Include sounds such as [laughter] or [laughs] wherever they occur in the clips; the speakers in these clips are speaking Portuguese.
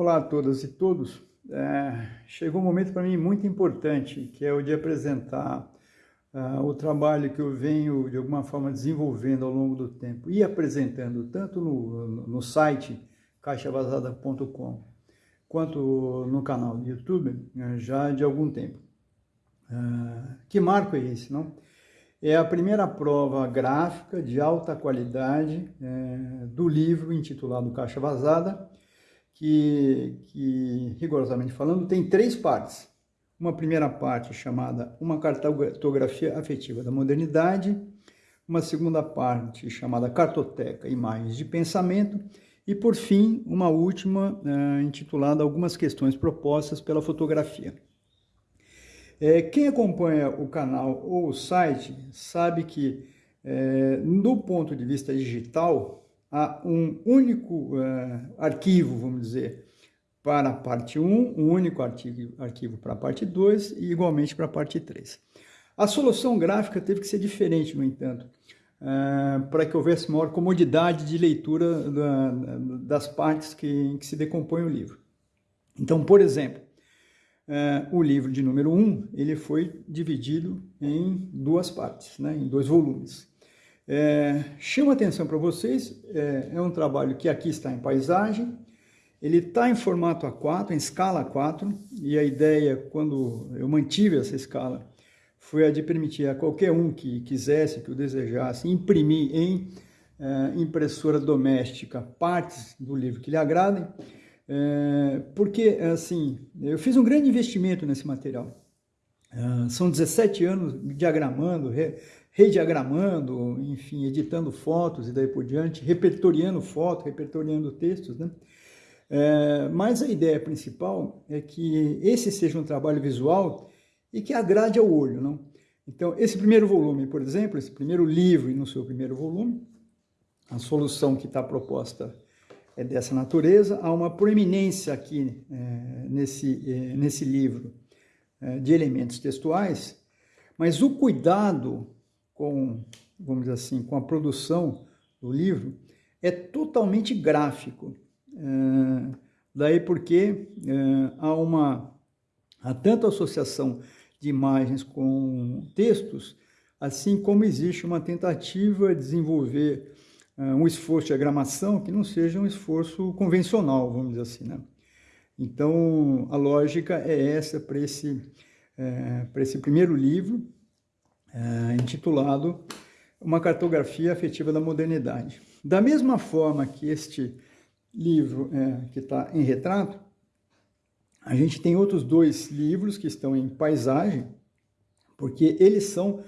Olá a todas e todos. É, chegou um momento para mim muito importante, que é o de apresentar uh, o trabalho que eu venho, de alguma forma, desenvolvendo ao longo do tempo e apresentando tanto no, no site caixavazada.com quanto no canal do YouTube uh, já de algum tempo. Uh, que marco é esse, não? É a primeira prova gráfica de alta qualidade é, do livro intitulado Caixa Vazada, que, que, rigorosamente falando, tem três partes. Uma primeira parte chamada Uma Cartografia Afetiva da Modernidade, uma segunda parte chamada Cartoteca Imagens de Pensamento, e, por fim, uma última é, intitulada Algumas Questões Propostas pela Fotografia. É, quem acompanha o canal ou o site sabe que, é, do ponto de vista digital, há um único é, arquivo, vamos dizer, para a parte 1, um único arquivo, arquivo para a parte 2 e igualmente para a parte 3. A solução gráfica teve que ser diferente, no entanto, é, para que houvesse maior comodidade de leitura da, das partes que, em que se decompõe o livro. Então, por exemplo, é, o livro de número 1, um, ele foi dividido em duas partes, né, em dois volumes. É, chama atenção para vocês, é, é, um trabalho que aqui está em paisagem, ele está em formato A4, em escala A4, e a ideia, quando eu mantive essa escala, foi a de permitir a qualquer um que quisesse, que o desejasse, imprimir em é, impressora doméstica partes do livro que lhe agradem, é, porque, assim, eu fiz um grande investimento nesse material. É, são 17 anos diagramando, re, rediagramando, enfim, editando fotos e daí por diante, repertoriando fotos, repertoriando textos, né? É, mas a ideia principal é que esse seja um trabalho visual e que agrade ao olho, não? Então, esse primeiro volume, por exemplo, esse primeiro livro e no seu primeiro volume, a solução que está proposta é dessa natureza. Há uma proeminência aqui é, nesse, é, nesse livro de elementos textuais, mas o cuidado com, vamos dizer assim, com a produção do livro é totalmente gráfico. É, daí porque é, há uma há tanto associação de imagens com textos, assim como existe uma tentativa de desenvolver um esforço de diagramação que não seja um esforço convencional, vamos dizer assim. Né? Então, a lógica é essa para esse, é, esse primeiro livro, é, intitulado Uma Cartografia Afetiva da Modernidade. Da mesma forma que este livro é, que está em retrato, a gente tem outros dois livros que estão em paisagem, porque eles são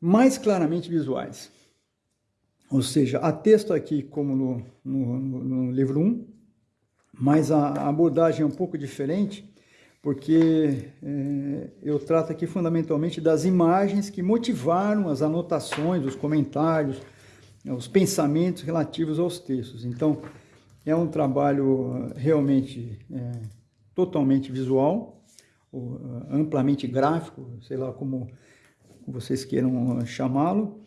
mais claramente visuais. Ou seja, há texto aqui como no, no, no livro 1, mas a abordagem é um pouco diferente, porque é, eu trato aqui fundamentalmente das imagens que motivaram as anotações, os comentários, os pensamentos relativos aos textos. Então, é um trabalho realmente é, totalmente visual, amplamente gráfico, sei lá como vocês queiram chamá-lo,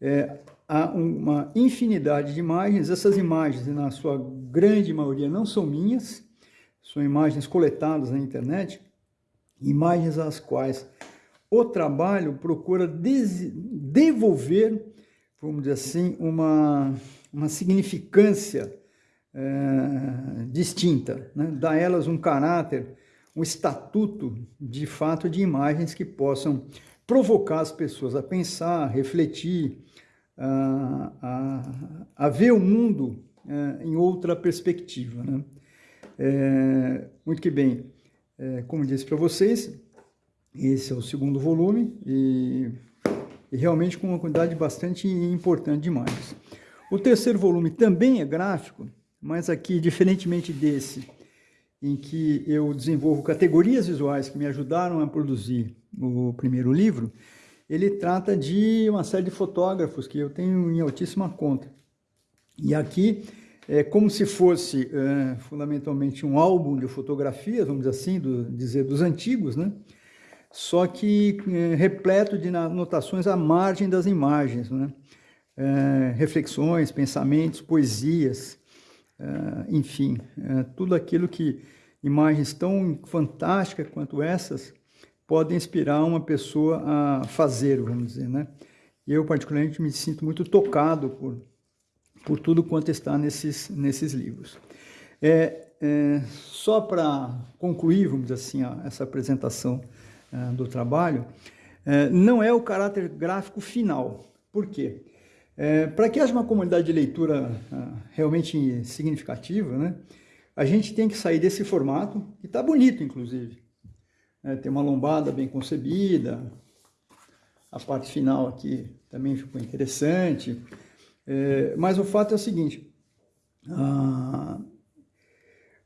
é, há uma infinidade de imagens. Essas imagens, na sua grande maioria, não são minhas, são imagens coletadas na internet, imagens às quais o trabalho procura devolver, vamos dizer assim, uma, uma significância é, distinta, né? dá a elas um caráter, um estatuto de fato de imagens que possam provocar as pessoas a pensar, refletir, a, a, ver o mundo é, em outra perspectiva. Né? É, muito que bem, é, como disse para vocês, esse é o segundo volume e, e, realmente com uma quantidade bastante importante de imagens. O terceiro volume também é gráfico, mas aqui, diferentemente desse, em que eu desenvolvo categorias visuais que me ajudaram a produzir o primeiro livro, ele trata de uma série de fotógrafos que eu tenho em altíssima conta. E aqui é como se fosse é, fundamentalmente um álbum de fotografias, vamos dizer assim, do, dizer dos antigos, né? Só que é, repleto de anotações à margem das imagens, né? É, reflexões, pensamentos, poesias, enfim, tudo aquilo que imagens tão fantásticas quanto essas podem inspirar uma pessoa a fazer, vamos dizer, né? Eu, particularmente, me sinto muito tocado por, por tudo quanto está nesses, nesses livros. É, é só para concluir, vamos dizer assim, ó, essa apresentação é, do trabalho, é, não é o caráter gráfico final. Por quê? É, para que haja uma comunidade de leitura é, realmente significativa, né, a gente tem que sair desse formato, que está bonito, inclusive. É, tem uma lombada bem concebida, a parte final aqui também ficou interessante, é, mas o fato é o seguinte, a,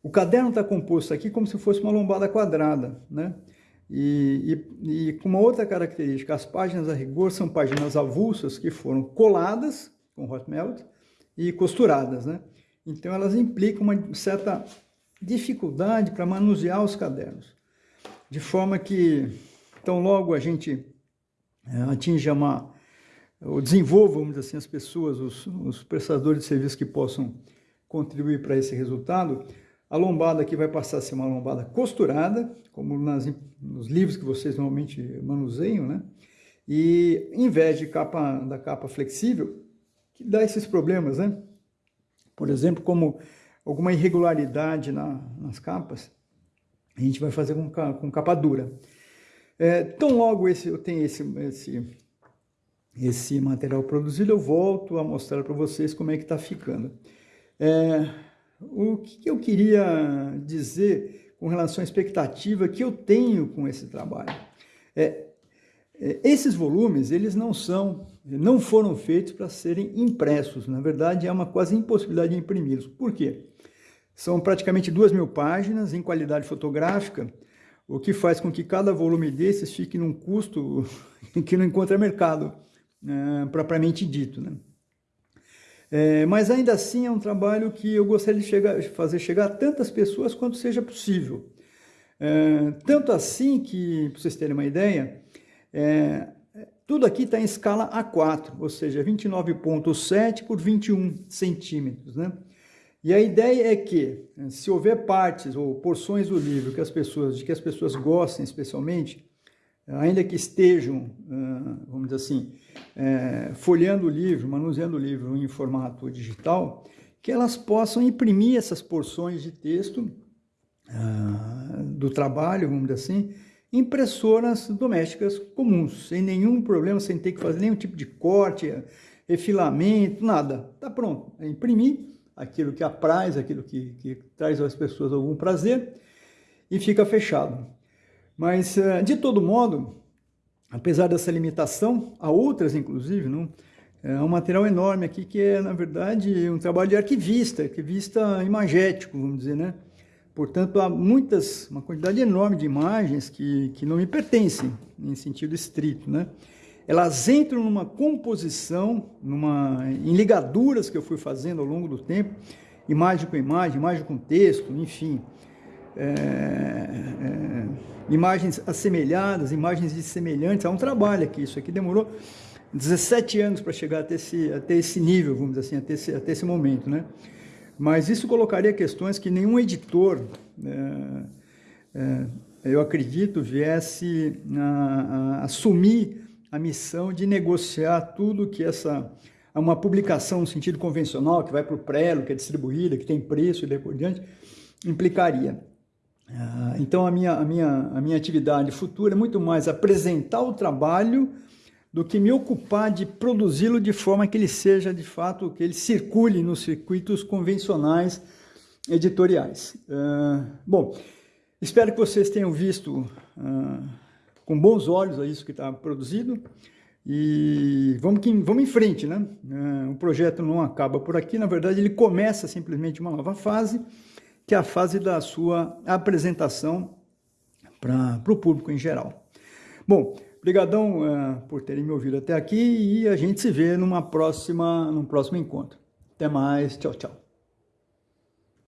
o caderno está composto aqui como se fosse uma lombada quadrada, né? E, e, e, com uma outra característica, as páginas a rigor são páginas avulsas que foram coladas com hot melt e costuradas, né? Então elas implicam uma certa dificuldade para manusear os cadernos, de forma que, tão logo a gente é, atinja uma, ou desenvolva, vamos dizer assim, as pessoas, os, os prestadores de serviço que possam contribuir para esse resultado, a lombada aqui vai passar a ser uma lombada costurada, como nas, nos livros que vocês normalmente manuseiam, né? E em vez de capa, da capa flexível, que dá esses problemas, né? Por exemplo, como alguma irregularidade na, nas capas, a gente vai fazer com, com capa dura. É, tão logo esse, eu tenho esse, esse, esse material produzido, eu volto a mostrar para vocês como é que está ficando. É, o que eu queria dizer com relação à expectativa que eu tenho com esse trabalho? É, é, esses volumes, eles não são, não foram feitos para serem impressos. Na verdade, é uma quase impossibilidade de imprimi-los. Por quê? São praticamente duas mil páginas em qualidade fotográfica, o que faz com que cada volume desses fique num custo [laughs] que não encontra mercado, é, propriamente dito. Né? É, mas ainda assim é um trabalho que eu gostaria de chegar, fazer chegar a tantas pessoas quanto seja possível. É, tanto assim que, para vocês terem uma ideia, é, tudo aqui está em escala A4, ou seja, 29,7 por 21 centímetros. Né? E a ideia é que, se houver partes ou porções do livro que as pessoas, de que as pessoas gostem especialmente, ainda que estejam, ah, vamos dizer assim, é, folheando o livro, manuseando o livro em formato digital, que elas possam imprimir essas porções de texto uh, do trabalho, vamos dizer assim, impressoras domésticas comuns, sem nenhum problema, sem ter que fazer nenhum tipo de corte, refilamento, nada. Está pronto. É imprimir aquilo que apraz, aquilo que, que traz às pessoas algum prazer e fica fechado. Mas, uh, de todo modo, apesar dessa limitação, há outras inclusive, não? é um material enorme aqui que é, na verdade, um trabalho de arquivista, arquivista imagético, vamos dizer, né? Portanto, há muitas, uma quantidade enorme de imagens que, que não me pertencem, em sentido estrito, né? Elas entram numa composição, numa, em ligaduras que eu fui fazendo ao longo do tempo, imagem com imagem, imagem com texto, enfim é, é, imagens assemelhadas, imagens semelhantes. Há um trabalho aqui, isso aqui demorou 17 anos para chegar até esse, até esse nível, vamos dizer assim, até esse, até esse momento, né? Mas isso colocaria questões que nenhum editor, é, é, eu acredito, viesse a, a, assumir a missão de negociar tudo que essa uma publicação no sentido convencional, que vai para o prelo, que é distribuída, que tem preço e daí por diante, implicaria. Ah, então, a minha, a, minha, a minha atividade futura é muito mais apresentar o trabalho do que me ocupar de produzi-lo de forma que ele seja, de fato, que ele circule nos circuitos convencionais editoriais. Uh, bom, espero que vocês tenham visto uh, com bons olhos a isso que está produzido e vamos, que, vamos em frente, né? Uh, o projeto não acaba por aqui, na verdade ele começa simplesmente uma nova fase, que é a fase da sua apresentação para o público em geral. Bom, obrigadão uh, por terem me ouvido até aqui e a gente se vê numa próxima, num próximo encontro. Até mais, tchau, tchau.